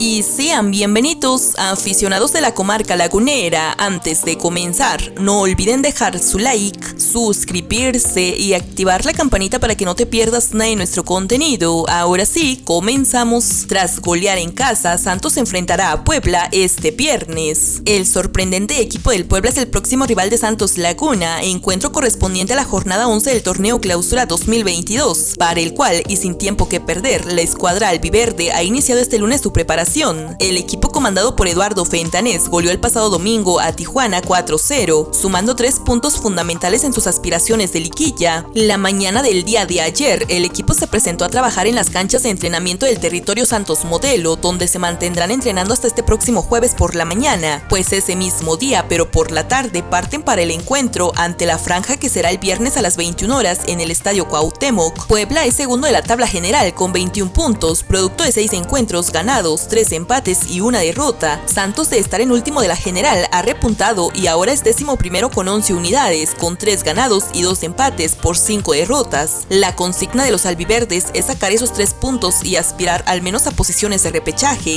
y sean bienvenidos aficionados de la comarca lagunera. Antes de comenzar, no olviden dejar su like, suscribirse y activar la campanita para que no te pierdas nada de nuestro contenido. Ahora sí, comenzamos. Tras golear en casa, Santos enfrentará a Puebla este viernes. El sorprendente equipo del Puebla es el próximo rival de Santos Laguna, encuentro correspondiente a la jornada 11 del torneo Clausura 2022, para el cual y sin tiempo que perder, la escuadra albiverde ha iniciado este lunes su preparación el equipo comandado por Eduardo Fentanés goleó el pasado domingo a Tijuana 4-0, sumando tres puntos fundamentales en sus aspiraciones de liquilla. La mañana del día de ayer, el equipo se presentó a trabajar en las canchas de entrenamiento del territorio Santos Modelo, donde se mantendrán entrenando hasta este próximo jueves por la mañana, pues ese mismo día, pero por la tarde, parten para el encuentro ante la franja que será el viernes a las 21 horas en el Estadio Cuauhtémoc. Puebla es segundo de la tabla general con 21 puntos, producto de seis encuentros ganados, tres empates y una derrota. Santos de estar en último de la general ha repuntado y ahora es décimo primero con 11 unidades, con 3 ganados y 2 empates por 5 derrotas. La consigna de los albiverdes es sacar esos 3 puntos y aspirar al menos a posiciones de repechaje.